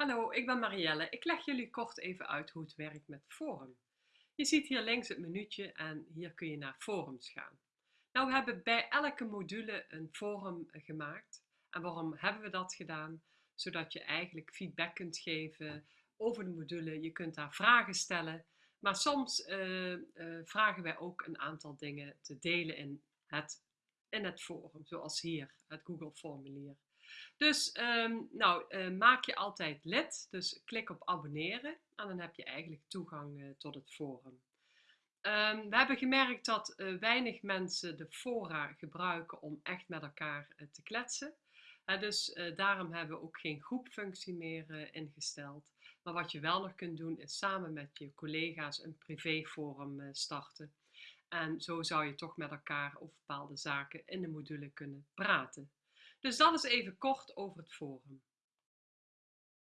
Hallo, ik ben Marielle. Ik leg jullie kort even uit hoe het werkt met Forum. Je ziet hier links het minuutje en hier kun je naar forums gaan. Nou, we hebben bij elke module een forum gemaakt. En waarom hebben we dat gedaan? Zodat je eigenlijk feedback kunt geven over de module. Je kunt daar vragen stellen. Maar soms uh, uh, vragen wij ook een aantal dingen te delen in het, in het forum. Zoals hier, het Google formulier. Dus um, nou, uh, maak je altijd lid. Dus klik op abonneren en dan heb je eigenlijk toegang uh, tot het forum. Um, we hebben gemerkt dat uh, weinig mensen de fora gebruiken om echt met elkaar te kletsen. dus daarom hebben we ook geen groepfunctie meer ingesteld. Maar wat je wel nog kunt doen is samen met je collega's een privéforum starten. En zo zou je toch met elkaar over bepaalde zaken in de module kunnen praten. Dus dat is even kort over het forum.